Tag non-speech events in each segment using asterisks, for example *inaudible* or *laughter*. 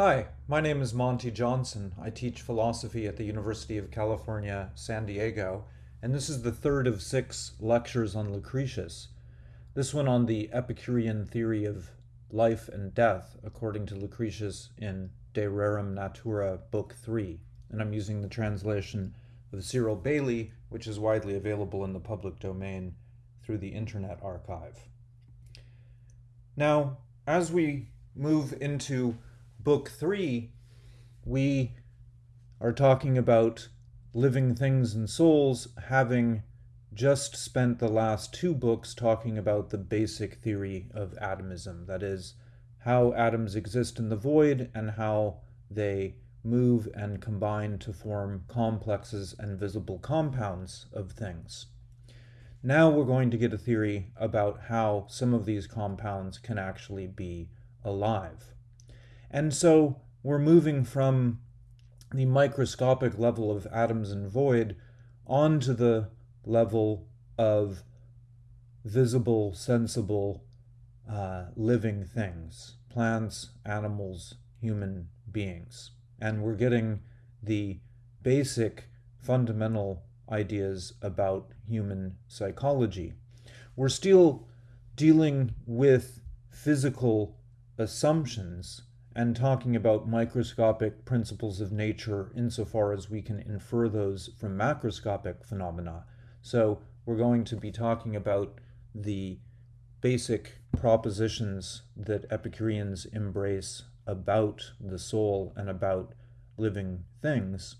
Hi, my name is Monty Johnson. I teach philosophy at the University of California, San Diego, and this is the third of six lectures on Lucretius. This one on the Epicurean theory of life and death, according to Lucretius in De Rerum Natura, Book 3. And I'm using the translation of Cyril Bailey, which is widely available in the public domain through the Internet Archive. Now, as we move into Book 3, we are talking about living things and souls having just spent the last two books talking about the basic theory of atomism, that is, how atoms exist in the void and how they move and combine to form complexes and visible compounds of things. Now we're going to get a theory about how some of these compounds can actually be alive. And so we're moving from the microscopic level of atoms and void onto the level of visible, sensible, uh, living things plants, animals, human beings. And we're getting the basic fundamental ideas about human psychology. We're still dealing with physical assumptions and talking about microscopic principles of nature insofar as we can infer those from macroscopic phenomena. So we're going to be talking about the basic propositions that Epicureans embrace about the soul and about living things.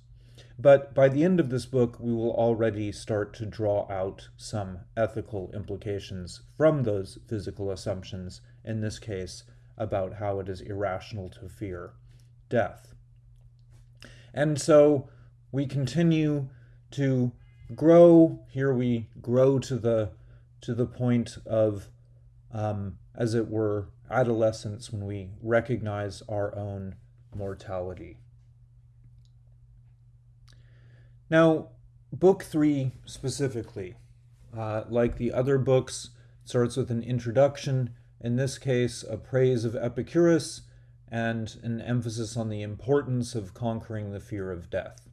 But by the end of this book, we will already start to draw out some ethical implications from those physical assumptions, in this case, about how it is irrational to fear death. And so we continue to grow. Here we grow to the to the point of, um, as it were, adolescence when we recognize our own mortality. Now, book three specifically, uh, like the other books, starts with an introduction, in this case, a praise of Epicurus and an emphasis on the importance of conquering the fear of death.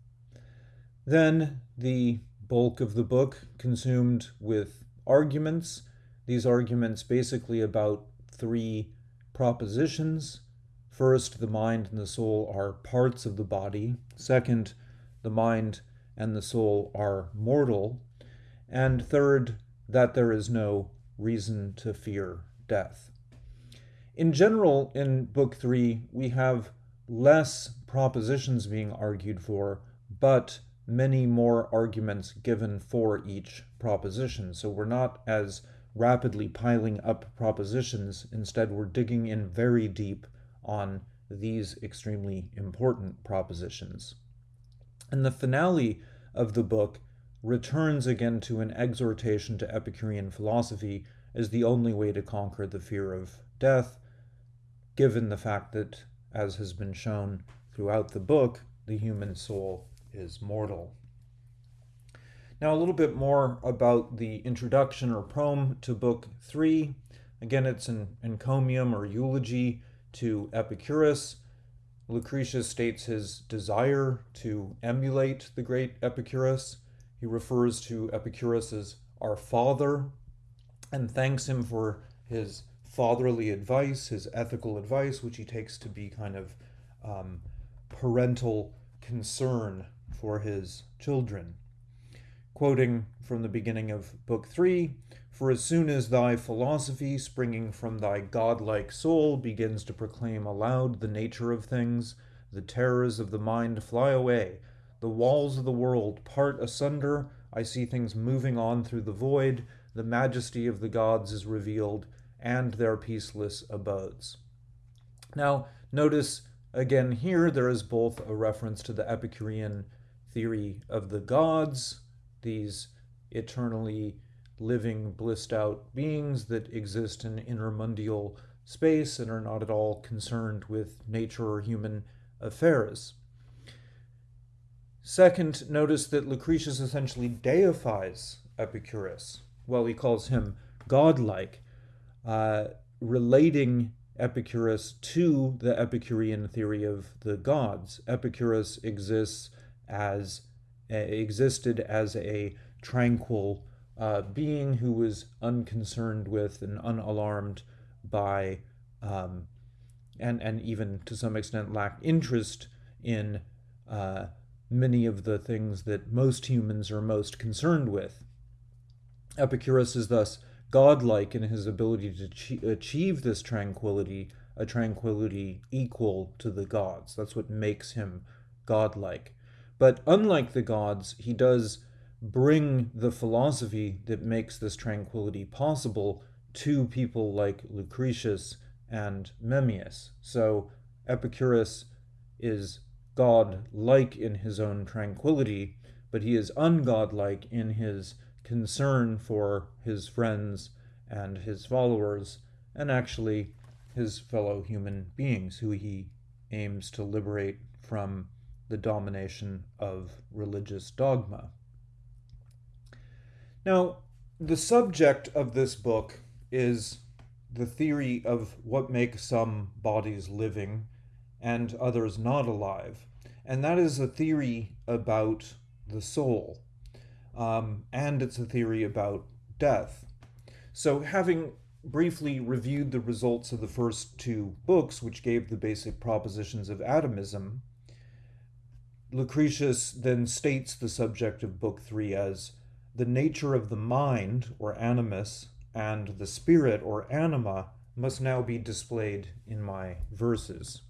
Then the bulk of the book consumed with arguments. These arguments basically about three propositions. First, the mind and the soul are parts of the body. Second, the mind and the soul are mortal. And third, that there is no reason to fear death. In general, in Book 3, we have less propositions being argued for, but many more arguments given for each proposition. So we're not as rapidly piling up propositions. Instead, we're digging in very deep on these extremely important propositions. And the finale of the book returns again to an exhortation to Epicurean philosophy as the only way to conquer the fear of death, given the fact that, as has been shown throughout the book, the human soul is mortal. Now, a little bit more about the introduction or proem to Book 3. Again, it's an encomium or eulogy to Epicurus. Lucretius states his desire to emulate the great Epicurus. He refers to Epicurus as our father and thanks him for his fatherly advice, his ethical advice, which he takes to be kind of um, parental concern for his children. Quoting from the beginning of Book 3 For as soon as thy philosophy, springing from thy godlike soul, begins to proclaim aloud the nature of things, the terrors of the mind fly away, the walls of the world part asunder, I see things moving on through the void, the majesty of the gods is revealed, and their peaceless abodes. Now, notice again here there is both a reference to the Epicurean theory of the gods, these eternally living, blissed out beings that exist in intermundial space and are not at all concerned with nature or human affairs. Second, notice that Lucretius essentially deifies Epicurus. Well, he calls him godlike, uh, relating Epicurus to the Epicurean theory of the gods. Epicurus exists as existed as a tranquil uh, being who was unconcerned with and unalarmed by, um, and and even to some extent lacked interest in uh, many of the things that most humans are most concerned with. Epicurus is thus godlike in his ability to achieve this tranquility, a tranquility equal to the gods. That's what makes him godlike. But unlike the gods, he does bring the philosophy that makes this tranquility possible to people like Lucretius and Memmius. So Epicurus is god-like in his own tranquility, but he is ungodlike in his concern for his friends and his followers, and actually his fellow human beings who he aims to liberate from the domination of religious dogma. Now, the subject of this book is the theory of what makes some bodies living and others not alive. And that is a theory about the soul. Um, and it's a theory about death. So, having briefly reviewed the results of the first two books, which gave the basic propositions of atomism, Lucretius then states the subject of Book Three as the nature of the mind, or animus, and the spirit, or anima, must now be displayed in my verses.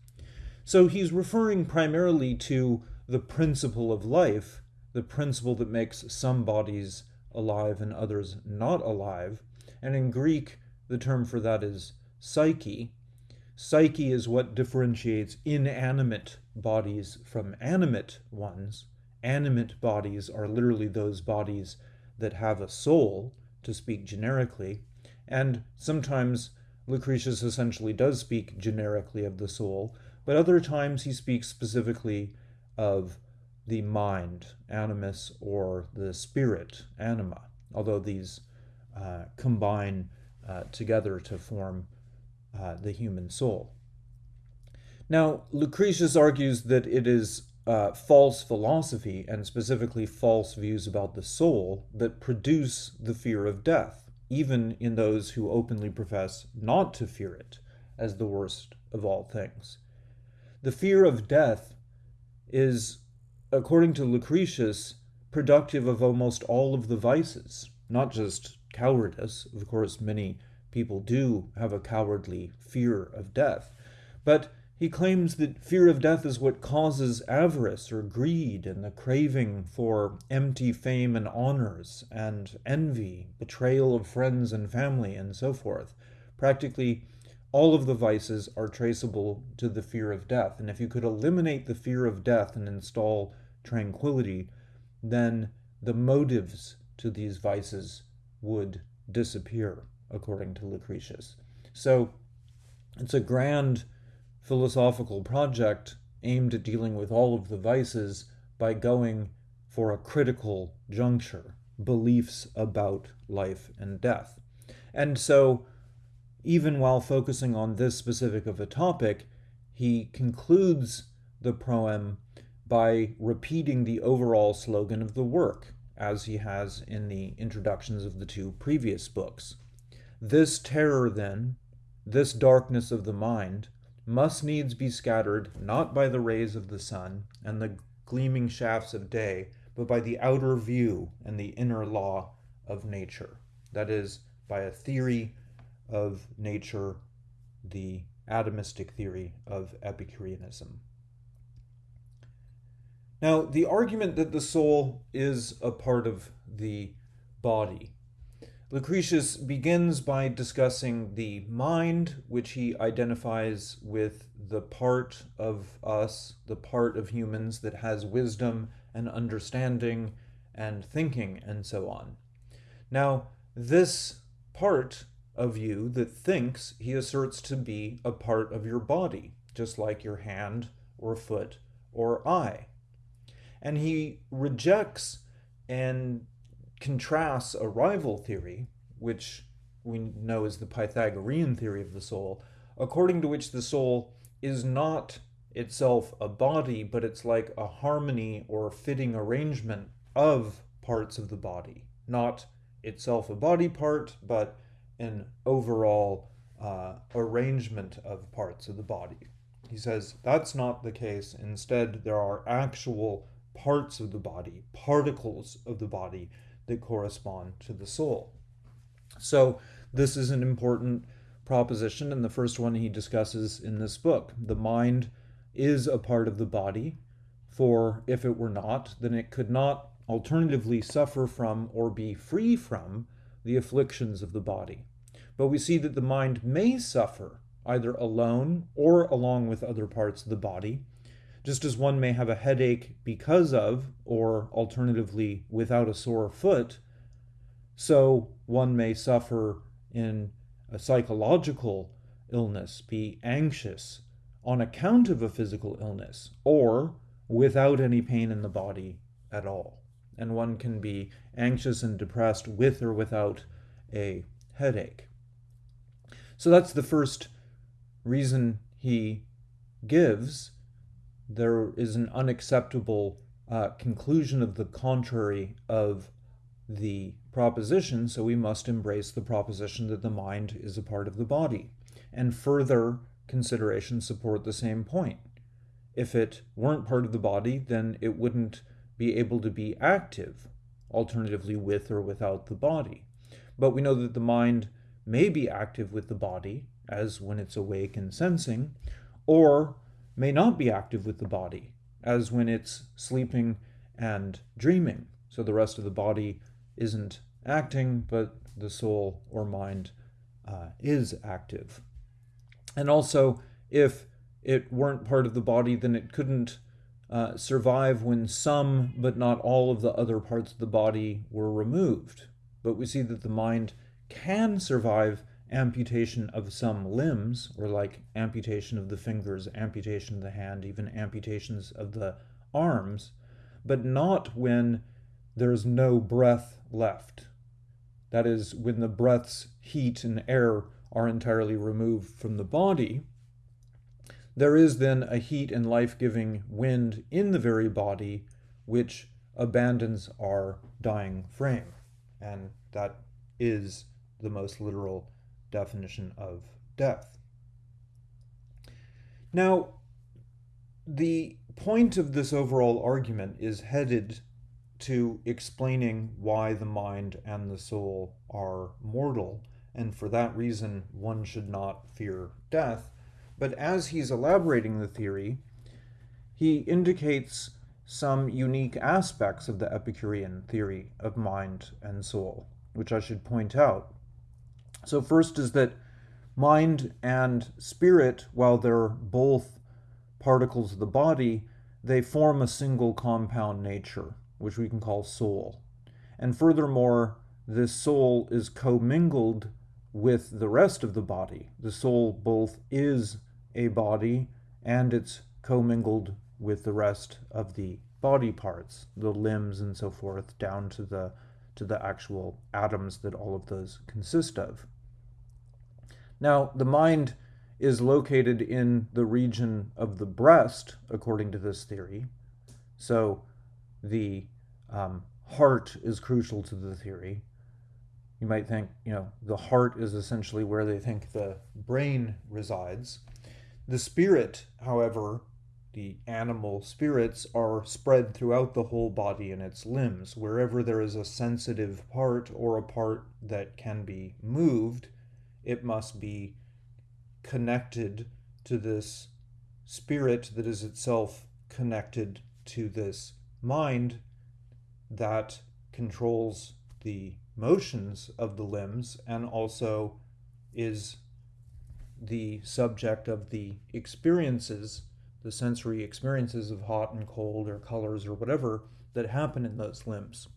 So he's referring primarily to the principle of life, the principle that makes some bodies alive and others not alive. And in Greek, the term for that is psyche. Psyche is what differentiates inanimate bodies from animate ones. Animate bodies are literally those bodies that have a soul, to speak generically, and sometimes Lucretius essentially does speak generically of the soul, but other times he speaks specifically of the mind, animus, or the spirit, anima, although these uh, combine uh, together to form uh, the human soul. Now, Lucretius argues that it is uh, false philosophy, and specifically false views about the soul, that produce the fear of death, even in those who openly profess not to fear it as the worst of all things. The fear of death is, according to Lucretius, productive of almost all of the vices, not just cowardice. Of course, many people do have a cowardly fear of death, but he claims that fear of death is what causes avarice or greed and the craving for empty fame and honors and envy, betrayal of friends and family, and so forth. Practically all of the vices are traceable to the fear of death. And if you could eliminate the fear of death and install tranquility, then the motives to these vices would disappear, according to Lucretius. So it's a grand philosophical project aimed at dealing with all of the vices by going for a critical juncture, beliefs about life and death. And so even while focusing on this specific of a topic, he concludes the proem by repeating the overall slogan of the work, as he has in the introductions of the two previous books. This terror, then, this darkness of the mind, must needs be scattered not by the rays of the sun and the gleaming shafts of day, but by the outer view and the inner law of nature. That is, by a theory of nature, the atomistic theory of Epicureanism. Now, the argument that the soul is a part of the body. Lucretius begins by discussing the mind, which he identifies with the part of us, the part of humans that has wisdom and understanding and thinking and so on. Now, this part of you that thinks he asserts to be a part of your body, just like your hand or foot or eye. And he rejects and contrasts a rival theory, which we know is the Pythagorean theory of the soul, according to which the soul is not itself a body, but it's like a harmony or fitting arrangement of parts of the body, not itself a body part, but an overall uh, arrangement of parts of the body. He says that's not the case. Instead, there are actual parts of the body, particles of the body that correspond to the soul. So, this is an important proposition, and the first one he discusses in this book. The mind is a part of the body, for if it were not, then it could not alternatively suffer from or be free from the afflictions of the body. But we see that the mind may suffer either alone or along with other parts of the body, just as one may have a headache because of, or alternatively without a sore foot, so one may suffer in a psychological illness, be anxious on account of a physical illness, or without any pain in the body at all. And one can be anxious and depressed with or without a headache. So that's the first reason he gives. There is an unacceptable uh, conclusion of the contrary of the proposition, so we must embrace the proposition that the mind is a part of the body. And further considerations support the same point. If it weren't part of the body, then it wouldn't be able to be active, alternatively, with or without the body. But we know that the mind may be active with the body, as when it's awake and sensing, or may not be active with the body, as when it's sleeping and dreaming. So the rest of the body isn't acting, but the soul or mind uh, is active. And also, if it weren't part of the body, then it couldn't uh, survive when some, but not all, of the other parts of the body were removed. But we see that the mind can survive amputation of some limbs, or like amputation of the fingers, amputation of the hand, even amputations of the arms, but not when there's no breath left. That is, when the breath's heat and air are entirely removed from the body, there is then a heat and life giving wind in the very body which abandons our dying frame. And that is the most literal definition of death. Now, the point of this overall argument is headed to explaining why the mind and the soul are mortal, and for that reason one should not fear death. But as he's elaborating the theory, he indicates some unique aspects of the Epicurean theory of mind and soul, which I should point out. So, first is that mind and spirit, while they're both particles of the body, they form a single compound nature which we can call soul. And furthermore, this soul is commingled with the rest of the body. The soul both is a body and it's commingled with the rest of the body parts, the limbs and so forth, down to the to the actual atoms that all of those consist of. Now, the mind is located in the region of the breast, according to this theory. So the um, heart is crucial to the theory. You might think, you know, the heart is essentially where they think the brain resides. The spirit, however, the animal spirits are spread throughout the whole body and its limbs. Wherever there is a sensitive part or a part that can be moved, it must be connected to this spirit that is itself connected to this mind that controls the motions of the limbs and also is the subject of the experiences, the sensory experiences of hot and cold or colors or whatever that happen in those limbs.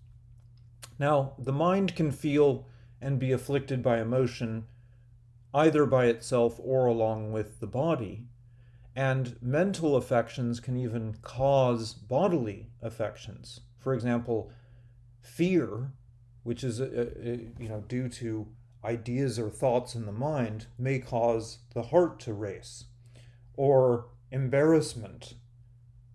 Now, the mind can feel and be afflicted by emotion either by itself or along with the body, and mental affections can even cause bodily affections. For example, fear, which is uh, uh, you know due to ideas or thoughts in the mind may cause the heart to race, or embarrassment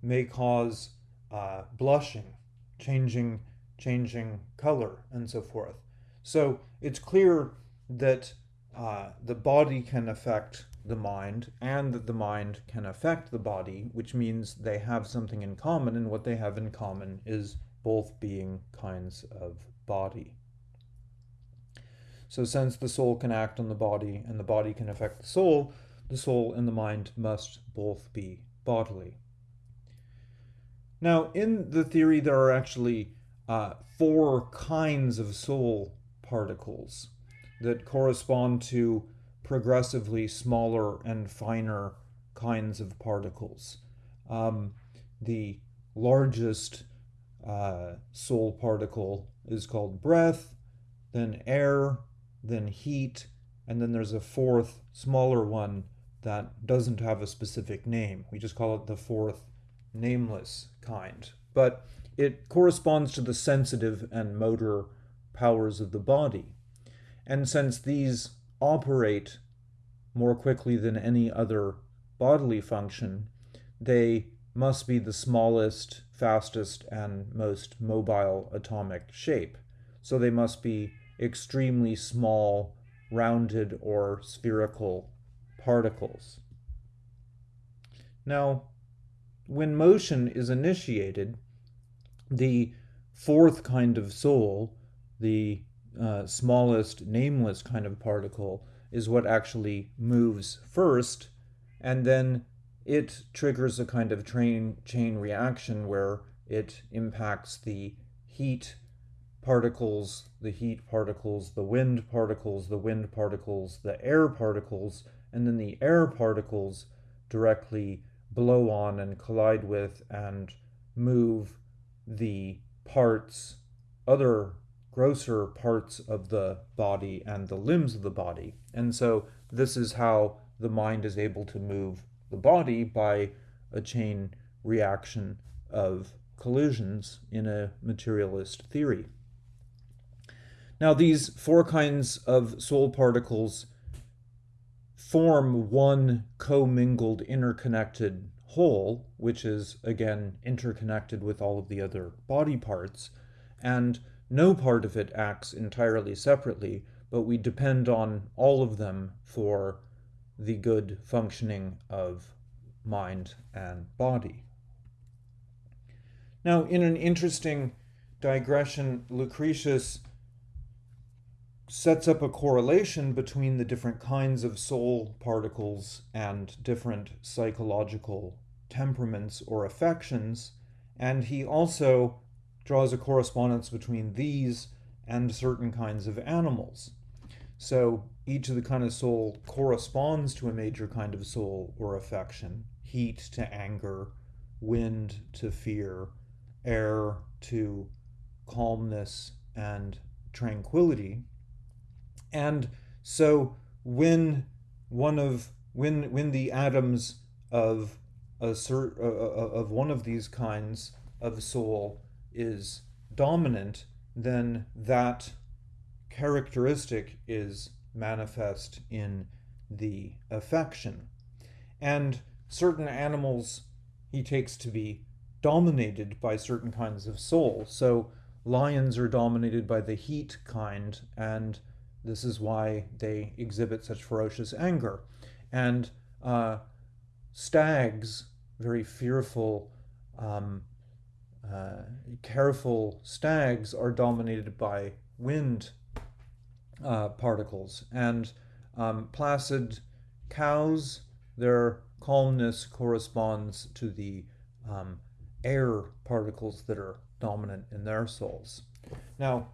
may cause uh, blushing, changing, changing color, and so forth. So it's clear that uh, the body can affect the mind and that the mind can affect the body, which means they have something in common, and what they have in common is both being kinds of body. So, since the soul can act on the body and the body can affect the soul, the soul and the mind must both be bodily. Now, in the theory, there are actually uh, four kinds of soul particles that correspond to progressively smaller and finer kinds of particles. Um, the largest uh, soul particle is called breath, then air, then heat, and then there's a fourth, smaller one that doesn't have a specific name. We just call it the fourth nameless kind. But it corresponds to the sensitive and motor powers of the body. And since these operate more quickly than any other bodily function, they must be the smallest, fastest, and most mobile atomic shape. So they must be extremely small, rounded, or spherical particles. Now, when motion is initiated, the fourth kind of soul, the uh, smallest nameless kind of particle is what actually moves first, and then it triggers a kind of train chain reaction where it impacts the heat particles, the heat particles, the wind particles, the wind particles, the air particles, and then the air particles directly blow on and collide with and move the parts, other grosser parts of the body and the limbs of the body. And so this is how the mind is able to move the body by a chain reaction of collisions in a materialist theory. Now, these four kinds of soul particles form one commingled, interconnected whole, which is again interconnected with all of the other body parts. And no part of it acts entirely separately, but we depend on all of them for the good functioning of mind and body. Now, in an interesting digression, Lucretius sets up a correlation between the different kinds of soul particles and different psychological temperaments or affections, and he also draws a correspondence between these and certain kinds of animals. So each of the kind of soul corresponds to a major kind of soul or affection heat to anger, wind to fear, air to calmness and tranquility. And so when one of when when the atoms of a cert, uh, of one of these kinds of soul is dominant, then that characteristic is manifest in the affection. And certain animals he takes to be dominated by certain kinds of soul. So lions are dominated by the heat kind, and this is why they exhibit such ferocious anger. And uh, stags, very fearful, um, uh, careful stags are dominated by wind uh, particles, and um, placid cows, their calmness corresponds to the um, air particles that are dominant in their souls. Now,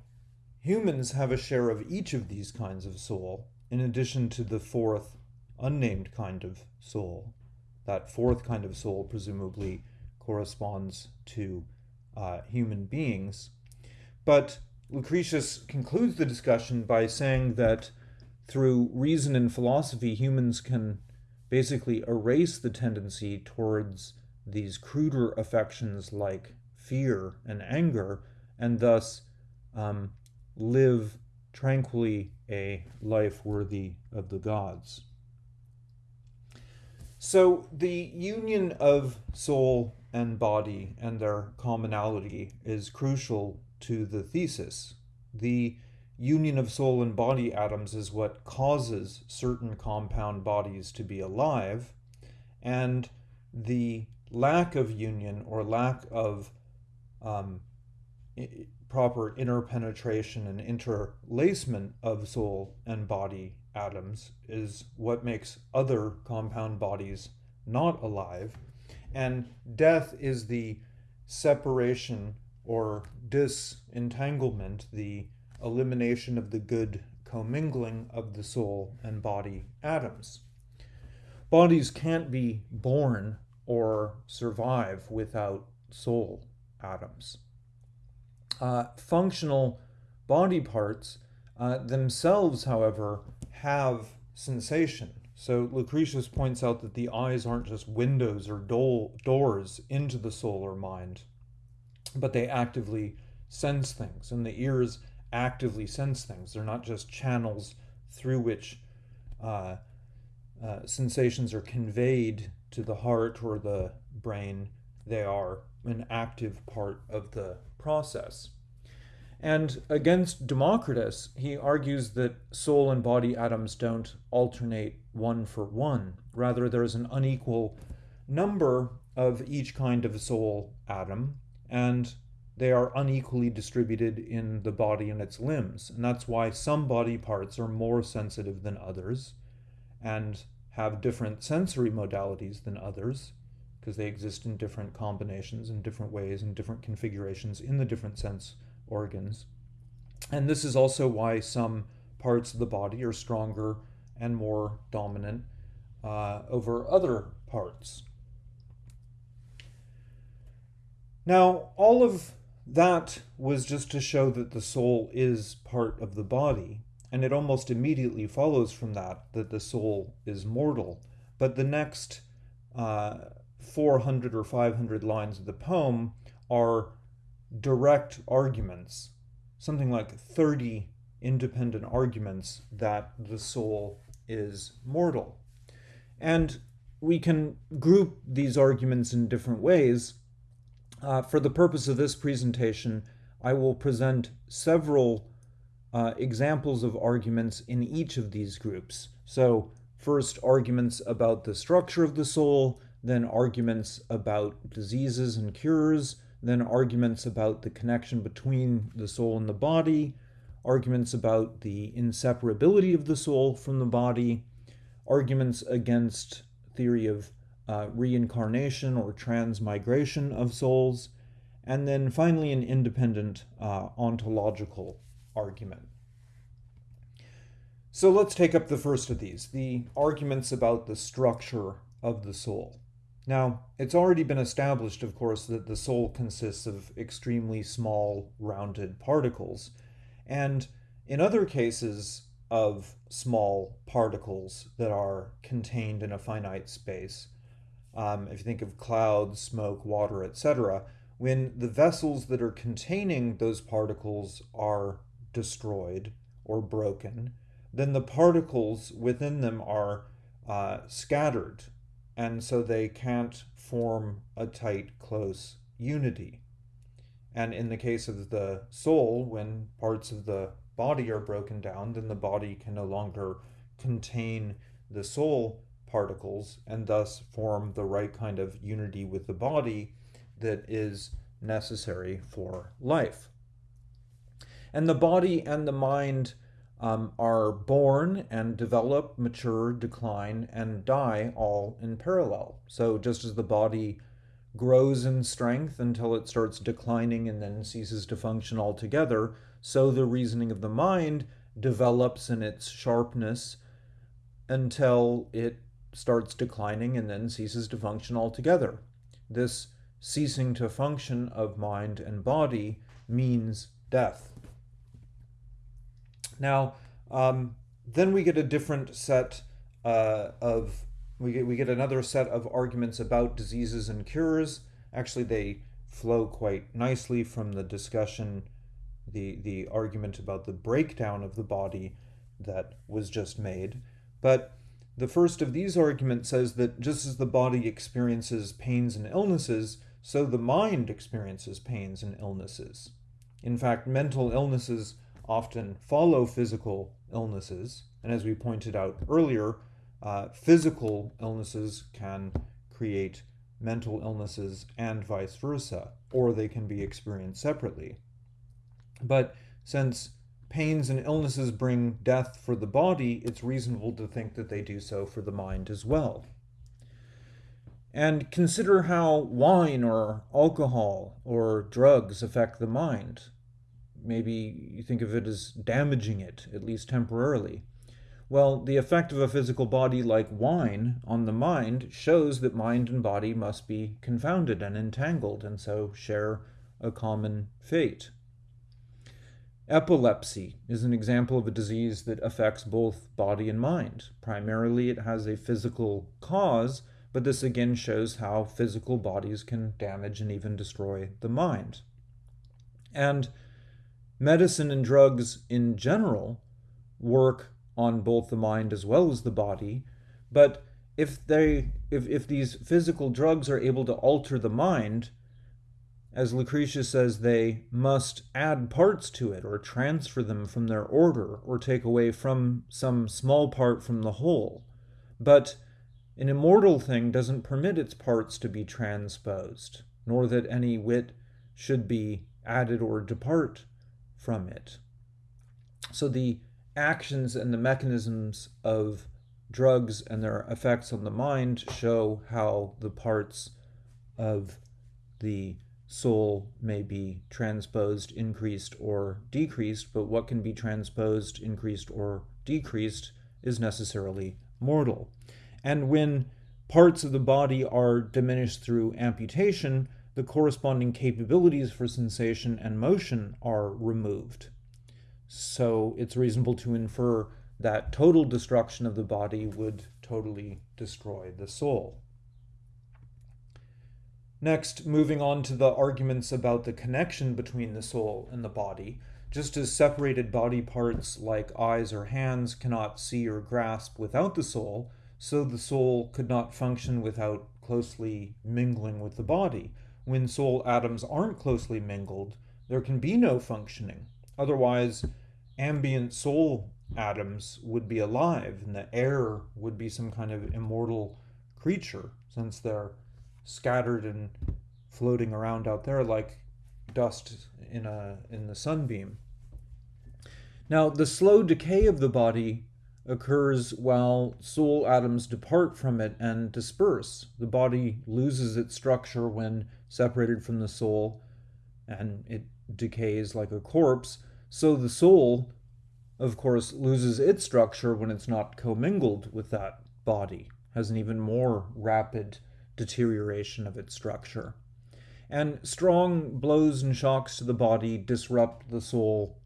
humans have a share of each of these kinds of soul, in addition to the fourth unnamed kind of soul. That fourth kind of soul presumably corresponds to uh, human beings. But Lucretius concludes the discussion by saying that through reason and philosophy, humans can basically erase the tendency towards these cruder affections like fear and anger, and thus um, live tranquilly a life worthy of the gods. So, the union of soul and body and their commonality is crucial to the thesis. The union of soul and body atoms is what causes certain compound bodies to be alive, and the lack of union or lack of um, proper interpenetration and interlacement of soul and body atoms is what makes other compound bodies not alive. And death is the separation or disentanglement, the elimination of the good commingling of the soul and body atoms. Bodies can't be born or survive without soul atoms. Uh, functional body parts uh, themselves, however, have sensation. So Lucretius points out that the eyes aren't just windows or do- doors into the soul or mind, but they actively sense things, and the ears actively sense things. They're not just channels through which uh, uh, sensations are conveyed to the heart or the brain, they are an active part of the process. And against Democritus, he argues that soul and body atoms don't alternate one for one. Rather, there's an unequal number of each kind of soul atom, and they are unequally distributed in the body and its limbs. And that's why some body parts are more sensitive than others and have different sensory modalities than others because they exist in different combinations in different ways and different configurations in the different sense organs. And this is also why some parts of the body are stronger and more dominant uh, over other parts. Now, all of that was just to show that the soul is part of the body, and it almost immediately follows from that that the soul is mortal. But the next uh, 400 or 500 lines of the poem are direct arguments, something like 30 independent arguments that the soul is mortal. And we can group these arguments in different ways. Uh, for the purpose of this presentation, I will present several uh, examples of arguments in each of these groups. So, first, arguments about the structure of the soul, then, arguments about diseases and cures, then arguments about the connection between the soul and the body, arguments about the inseparability of the soul from the body, arguments against theory of uh, reincarnation or transmigration of souls, and then finally an independent uh, ontological argument. So let's take up the first of these, the arguments about the structure of the soul. Now, it's already been established, of course, that the soul consists of extremely small, rounded particles. And in other cases of small particles that are contained in a finite space, um, if you think of clouds, smoke, water, etc., when the vessels that are containing those particles are destroyed or broken, then the particles within them are uh, scattered and so they can't form a tight, close unity. And in the case of the soul, when parts of the body are broken down, then the body can no longer contain the soul particles and thus form the right kind of unity with the body that is necessary for life. And the body and the mind um, are born and develop, mature, decline, and die all in parallel. So just as the body grows in strength until it starts declining and then ceases to function altogether, so the reasoning of the mind develops in its sharpness until it starts declining and then ceases to function altogether. This ceasing to function of mind and body means death. Now, um, then we get a different set uh, of we get we get another set of arguments about diseases and cures. Actually, they flow quite nicely from the discussion, the the argument about the breakdown of the body that was just made. But the first of these arguments says that just as the body experiences pains and illnesses, so the mind experiences pains and illnesses. In fact, mental illnesses often follow physical illnesses, and as we pointed out earlier, uh, physical illnesses can create mental illnesses and vice versa, or they can be experienced separately. But since pains and illnesses bring death for the body, it's reasonable to think that they do so for the mind as well. And consider how wine or alcohol or drugs affect the mind. Maybe you think of it as damaging it, at least temporarily. Well, the effect of a physical body like wine on the mind shows that mind and body must be confounded and entangled, and so share a common fate. Epilepsy is an example of a disease that affects both body and mind. Primarily, it has a physical cause, but this again shows how physical bodies can damage and even destroy the mind. And medicine and drugs in general work on both the mind as well as the body, but if they if, if these physical drugs are able to alter the mind, as Lucretius says, they must add parts to it or transfer them from their order or take away from some small part from the whole. But an immortal thing doesn't permit its parts to be transposed, nor that any wit should be added or depart from it. So the actions and the mechanisms of drugs and their effects on the mind show how the parts of the soul may be transposed, increased, or decreased, but what can be transposed, increased, or decreased is necessarily mortal. And when parts of the body are diminished through amputation, the corresponding capabilities for sensation and motion are removed. So it's reasonable to infer that total destruction of the body would totally destroy the soul. Next, moving on to the arguments about the connection between the soul and the body. Just as separated body parts like eyes or hands cannot see or grasp without the soul, so the soul could not function without closely mingling with the body. When soul atoms aren't closely mingled, there can be no functioning. Otherwise, ambient soul atoms would be alive, and the air would be some kind of immortal creature, since they're scattered and floating around out there like dust in a in the sunbeam. Now, the slow decay of the body occurs while soul atoms depart from it and disperse. The body loses its structure when separated from the soul and it decays like a corpse. So the soul, of course, loses its structure when it's not commingled with that body, has an even more rapid deterioration of its structure. And strong blows and shocks to the body disrupt the soul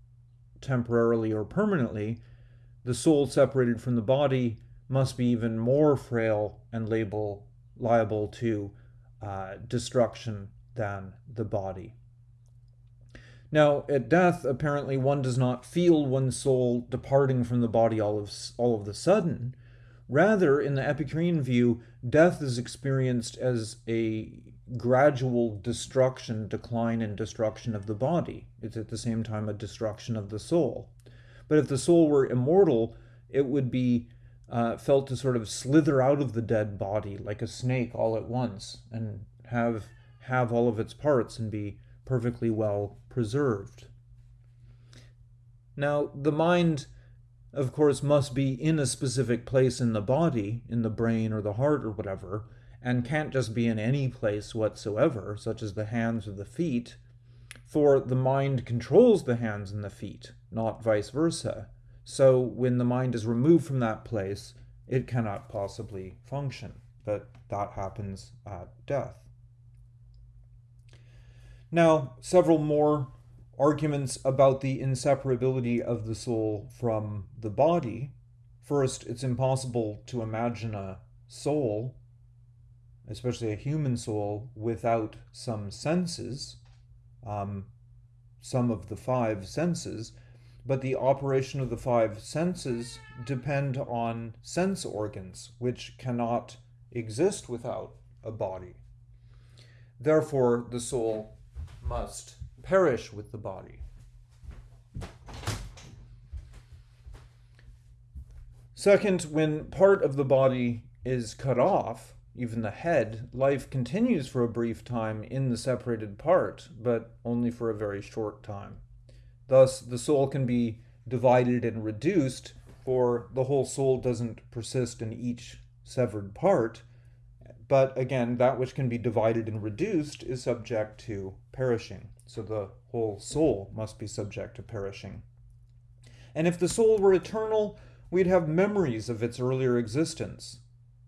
temporarily or permanently. The soul separated from the body must be even more frail and labile, liable to uh, destruction than the body. Now, at death, apparently one does not feel one's soul departing from the body all of, all of the sudden, Rather, in the Epicurean view, death is experienced as a gradual destruction, decline, and destruction of the body. It's at the same time a destruction of the soul. But if the soul were immortal, it would be uh, felt to sort of slither out of the dead body like a snake all at once and have have all of its parts and be perfectly well preserved. Now, the mind of course, must be in a specific place in the body, in the brain or the heart or whatever, and can't just be in any place whatsoever, such as the hands or the feet, for the mind controls the hands and the feet, not vice versa. So when the mind is removed from that place, it cannot possibly function. But that happens at death. Now, several more arguments about the inseparability of the soul from the body. First, it's impossible to imagine a soul, especially a human soul, without some senses, um, some of the five senses. But the operation of the five senses depend on sense organs, which cannot exist without a body. Therefore, the soul must perish with the body. Second, when part of the body is cut off, even the head, life continues for a brief time in the separated part, but only for a very short time. Thus, the soul can be divided and reduced, for the whole soul doesn't persist in each severed part. But again, that which can be divided and reduced is subject to perishing. So the whole soul must be subject to perishing. And if the soul were eternal, we'd have memories of its earlier existence.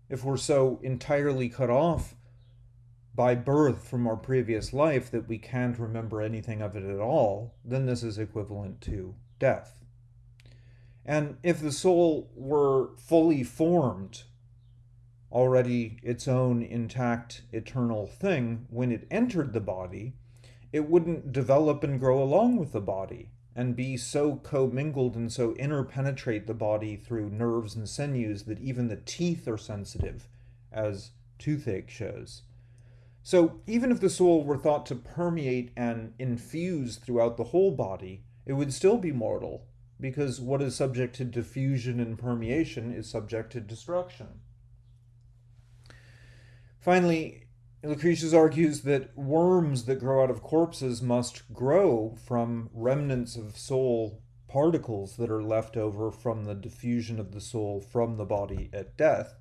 If we're so entirely cut off by birth from our previous life that we can't remember anything of it at all, then this is equivalent to death. And if the soul were fully formed, already its own intact eternal thing, when it entered the body, it wouldn't develop and grow along with the body and be so commingled and so interpenetrate the body through nerves and sinews that even the teeth are sensitive, as toothache shows. So, even if the soul were thought to permeate and infuse throughout the whole body, it would still be mortal, because what is subject to diffusion and permeation is subject to destruction. Finally, Lucretius argues that worms that grow out of corpses must grow from remnants of soul particles that are left over from the diffusion of the soul from the body at death.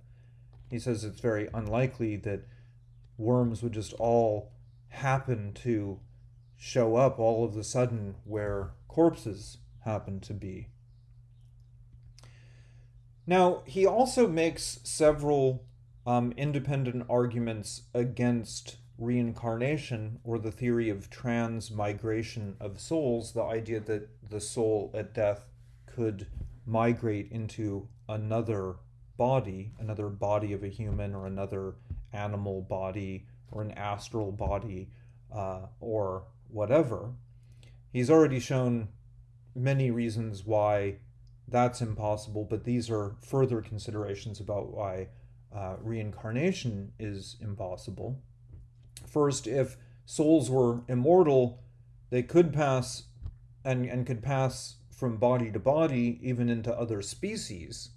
He says it's very unlikely that worms would just all happen to show up all of a sudden where corpses happen to be. Now, he also makes several um, independent arguments against reincarnation or the theory of transmigration of souls, the idea that the soul at death could migrate into another body, another body of a human or another animal body or an astral body uh, or whatever. He's already shown many reasons why that's impossible, but these are further considerations about why uh, reincarnation is impossible. First, if souls were immortal, they could pass and, and could pass from body to body, even into other species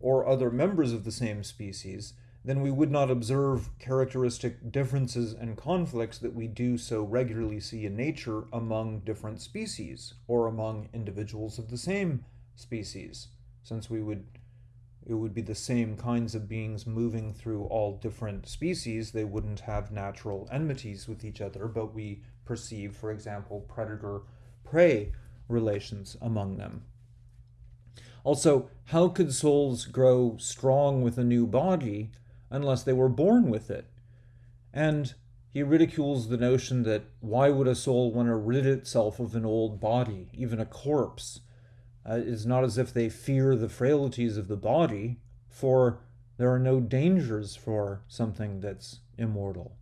or other members of the same species, then we would not observe characteristic differences and conflicts that we do so regularly see in nature among different species or among individuals of the same species, since we would it would be the same kinds of beings moving through all different species. They wouldn't have natural enmities with each other, but we perceive, for example, predator prey relations among them. Also, how could souls grow strong with a new body unless they were born with it? And he ridicules the notion that why would a soul want to rid itself of an old body, even a corpse? Uh, it's not as if they fear the frailties of the body, for there are no dangers for something that's immortal.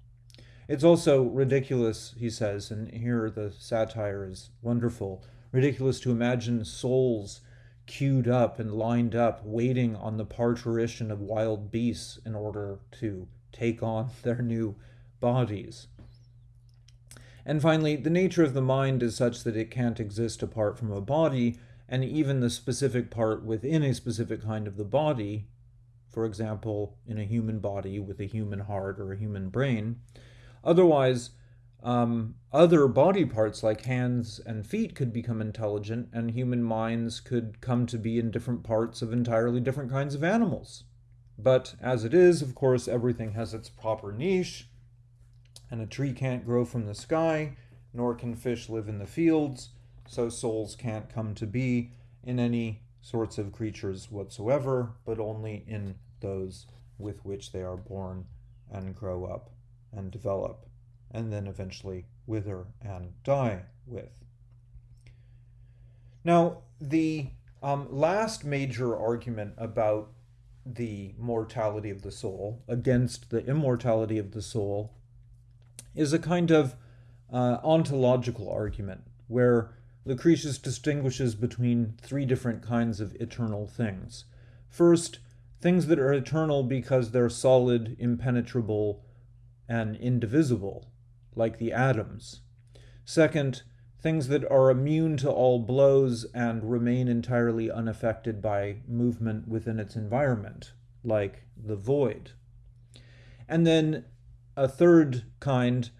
It's also ridiculous, he says, and here the satire is wonderful ridiculous to imagine souls queued up and lined up, waiting on the parturition of wild beasts in order to take on *laughs* their new bodies. And finally, the nature of the mind is such that it can't exist apart from a body, and even the specific part within a specific kind of the body, for example, in a human body with a human heart or a human brain. Otherwise, um, other body parts like hands and feet could become intelligent, and human minds could come to be in different parts of entirely different kinds of animals. But as it is, of course, everything has its proper niche, and a tree can't grow from the sky, nor can fish live in the fields so souls can't come to be in any sorts of creatures whatsoever, but only in those with which they are born and grow up and develop, and then eventually wither and die with. Now, the um, last major argument about the mortality of the soul against the immortality of the soul is a kind of uh, ontological argument where Lucretius distinguishes between three different kinds of eternal things. First, things that are eternal because they're solid, impenetrable, and indivisible, like the atoms. Second, things that are immune to all blows and remain entirely unaffected by movement within its environment, like the void. And then a third kind,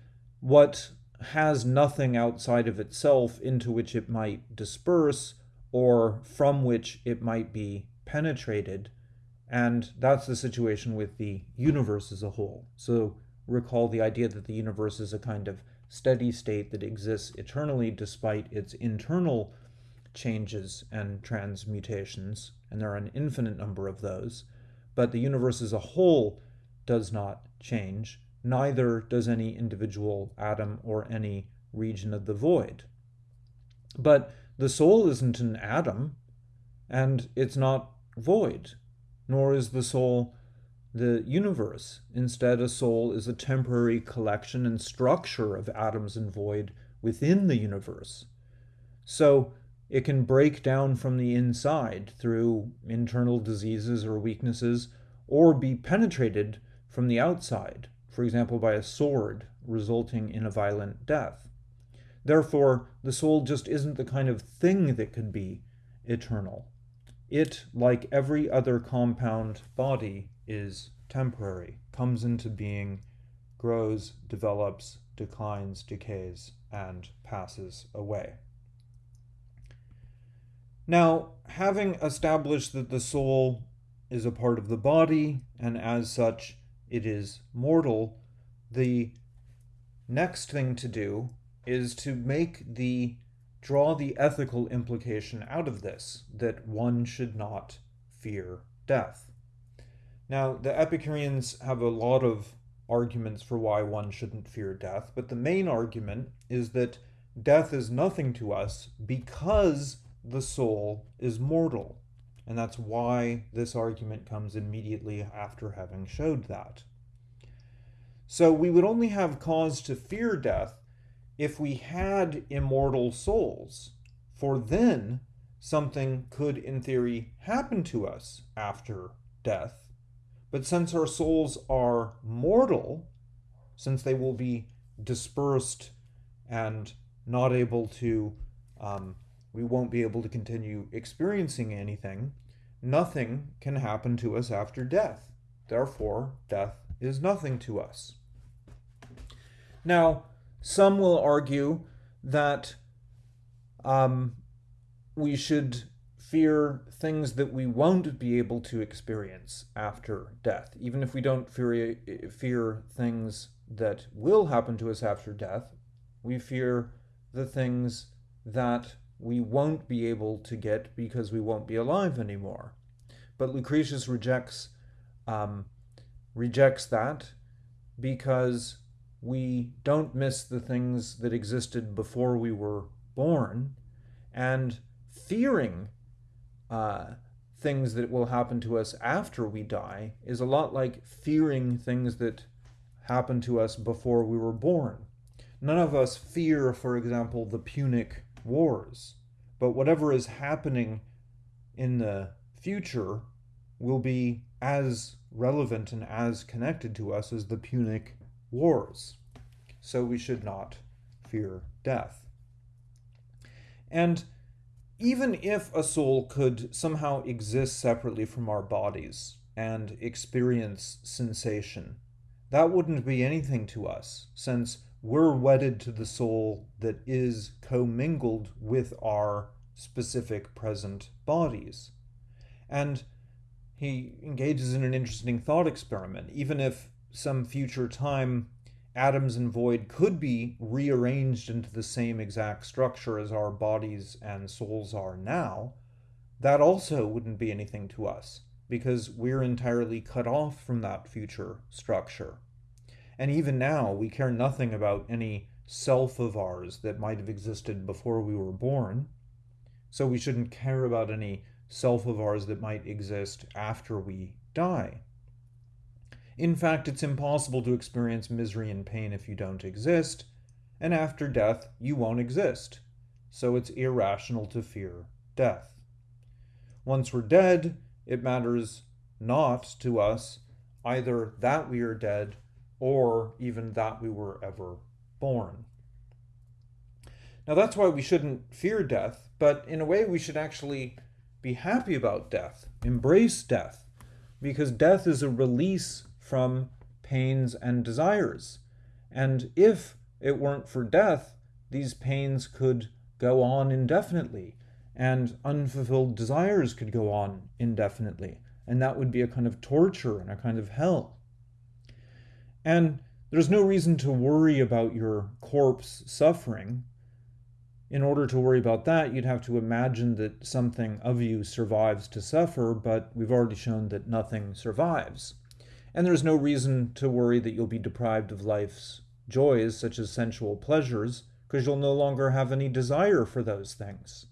what has nothing outside of itself into which it might disperse or from which it might be penetrated. And that's the situation with the universe as a whole. So recall the idea that the universe is a kind of steady state that exists eternally despite its internal changes and transmutations, and there are an infinite number of those. But the universe as a whole does not change, neither does any individual atom or any region of the void. But the soul isn't an atom, and it's not void, nor is the soul the universe. Instead, a soul is a temporary collection and structure of atoms and void within the universe. So it can break down from the inside through internal diseases or weaknesses, or be penetrated from the outside, for example, by a sword, resulting in a violent death. Therefore, the soul just isn't the kind of thing that could be eternal. It, like every other compound body, is temporary, comes into being, grows, develops, declines, decays, and passes away. Now, having established that the soul is a part of the body, and as such it is mortal, the next thing to do is to make the draw the ethical implication out of this that one should not fear death. Now, the Epicureans have a lot of arguments for why one shouldn't fear death, but the main argument is that death is nothing to us because the soul is mortal. And that's why this argument comes immediately after having showed that. So we would only have cause to fear death if we had immortal souls, for then something could, in theory, happen to us after death but since our souls are mortal, since they will be dispersed and not able to, um, we won't be able to continue experiencing anything, nothing can happen to us after death. Therefore, death is nothing to us. Now, some will argue that um, we should fear things that we won't be able to experience after death. Even if we don't fear, fear things that will happen to us after death, we fear the things that we won't be able to get because we won't be alive anymore. But Lucretius rejects um, rejects that because we don't miss the things that existed before we were born, and fearing uh, things that will happen to us after we die is a lot like fearing things that happened to us before we were born. None of us fear, for example, the Punic Wars, but whatever is happening in the future will be as relevant and as connected to us as the Punic Wars. So we should not fear death. And even if a soul could somehow exist separately from our bodies and experience sensation, that wouldn't be anything to us, since we're wedded to the soul that is commingled with our specific present bodies. And he engages in an interesting thought experiment. Even if some future time atoms and void could be rearranged into the same exact structure as our bodies and souls are now, that also wouldn't be anything to us because we're entirely cut off from that future structure. And even now, we care nothing about any self of ours that might have existed before we were born. So we shouldn't care about any self of ours that might exist after we die. In fact, it's impossible to experience misery and pain if you don't exist, and after death, you won't exist. so it's irrational to fear death. Once we're dead, it matters not to us either that we are dead or even that we were ever born. Now, that's why we shouldn't fear death, but in a way, we should actually be happy about death, embrace death, because death is a release from pains and desires. And if it weren't for death, these pains could go on indefinitely, and unfulfilled desires could go on indefinitely. And that would be a kind of torture and a kind of hell. And there's no reason to worry about your corpse suffering. In order to worry about that, you'd have to imagine that something of you survives to suffer, but we've already shown that nothing survives. And there's no reason to worry that you'll be deprived of life's joys, such as sensual pleasures, because you'll no longer have any desire for those things.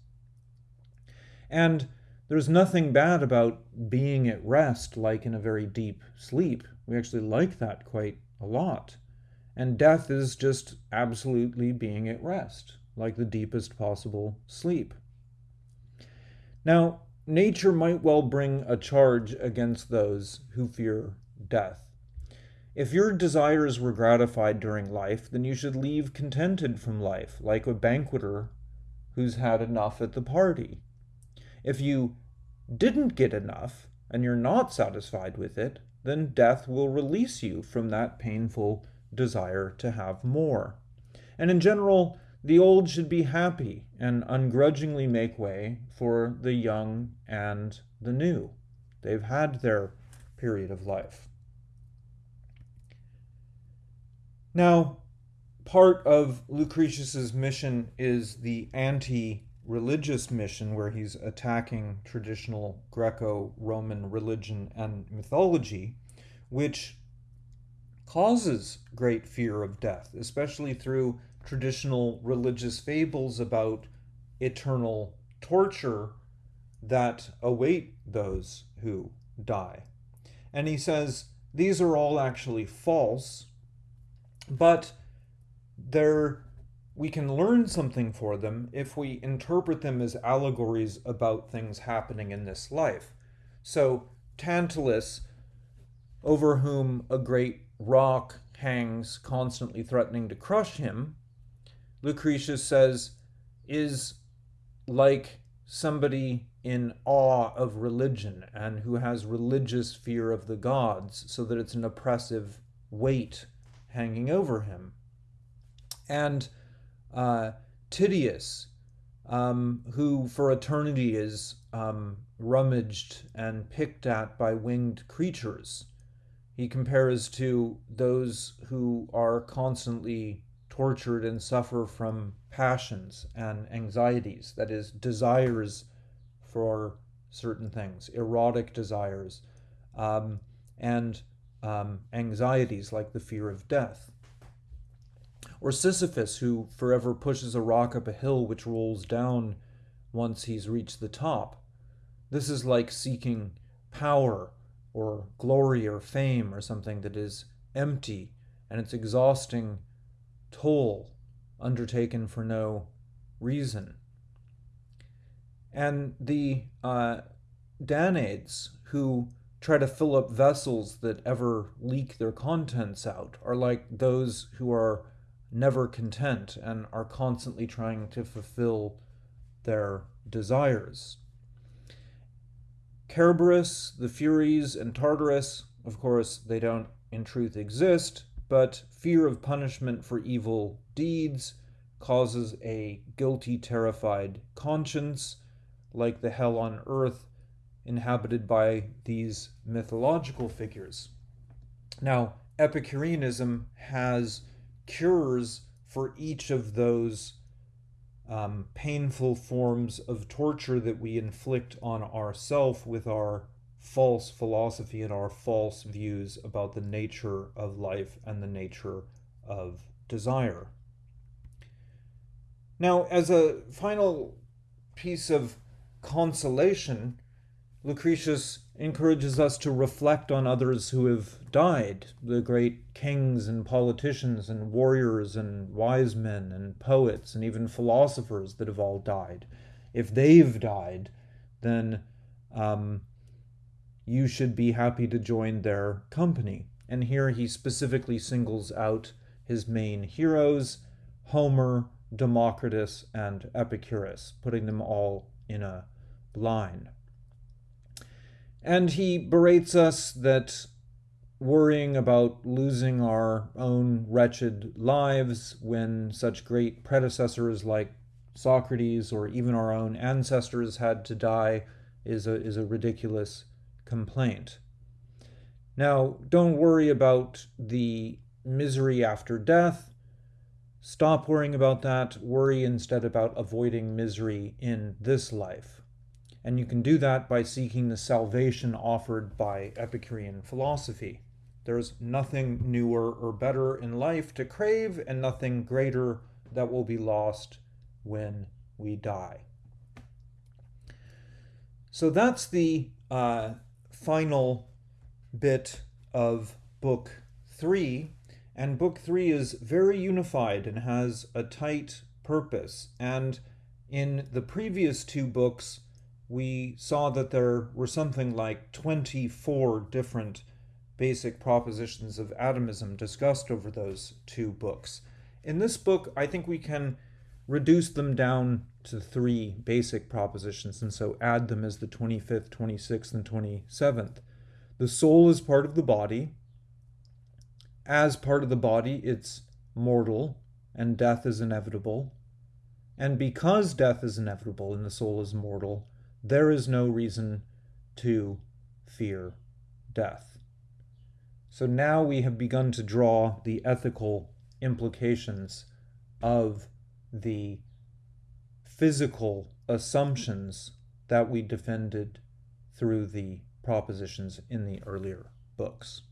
And there's nothing bad about being at rest, like in a very deep sleep. We actually like that quite a lot. And death is just absolutely being at rest, like the deepest possible sleep. Now, nature might well bring a charge against those who fear death. If your desires were gratified during life, then you should leave contented from life, like a banqueter who's had enough at the party. If you didn't get enough and you're not satisfied with it, then death will release you from that painful desire to have more. And in general, the old should be happy and ungrudgingly make way for the young and the new. They've had their period of life. Now, part of Lucretius's mission is the anti religious mission where he's attacking traditional Greco Roman religion and mythology, which causes great fear of death, especially through traditional religious fables about eternal torture that await those who die. And he says these are all actually false but they're we can learn something for them if we interpret them as allegories about things happening in this life. So, Tantalus, over whom a great rock hangs, constantly threatening to crush him, Lucretius says, is like somebody in awe of religion and who has religious fear of the gods, so that it's an oppressive weight hanging over him. And uh, Tityus, um, who for eternity is um, rummaged and picked at by winged creatures. He compares to those who are constantly tortured and suffer from passions and anxieties, that is, desires for certain things, erotic desires, um, and um, anxieties like the fear of death. Or Sisyphus, who forever pushes a rock up a hill which rolls down once he's reached the top. This is like seeking power or glory or fame or something that is empty and it's exhausting toll undertaken for no reason. And the uh, Danaids, who try to fill up vessels that ever leak their contents out are like those who are never content and are constantly trying to fulfill their desires. Cerberus, the Furies, and Tartarus, of course, they don't in truth exist, but fear of punishment for evil deeds causes a guilty, terrified conscience, like the hell on earth inhabited by these mythological figures. Now, Epicureanism has cures for each of those um, painful forms of torture that we inflict on ourself with our false philosophy and our false views about the nature of life and the nature of desire. Now, as a final piece of consolation, Lucretius encourages us to reflect on others who have died, the great kings and politicians and warriors and wise men and poets and even philosophers that have all died. If they've died, then um, you should be happy to join their company. And here he specifically singles out his main heroes Homer, Democritus, and Epicurus, putting them all in a line. And he berates us that worrying about losing our own wretched lives when such great predecessors like Socrates or even our own ancestors had to die is a, is a ridiculous complaint. Now, don't worry about the misery after death. Stop worrying about that. Worry instead about avoiding misery in this life. And you can do that by seeking the salvation offered by Epicurean philosophy. There's nothing newer or better in life to crave, and nothing greater that will be lost when we die. So that's the uh, final bit of book three. And book three is very unified and has a tight purpose. And in the previous two books, we saw that there were something like 24 different basic propositions of atomism discussed over those two books. In this book, I think we can reduce them down to three basic propositions, and so add them as the 25th, 26th, and 27th. The soul is part of the body. As part of the body, it's mortal, and death is inevitable. And because death is inevitable and the soul is mortal, there is no reason to fear death. So now we have begun to draw the ethical implications of the physical assumptions that we defended through the propositions in the earlier books.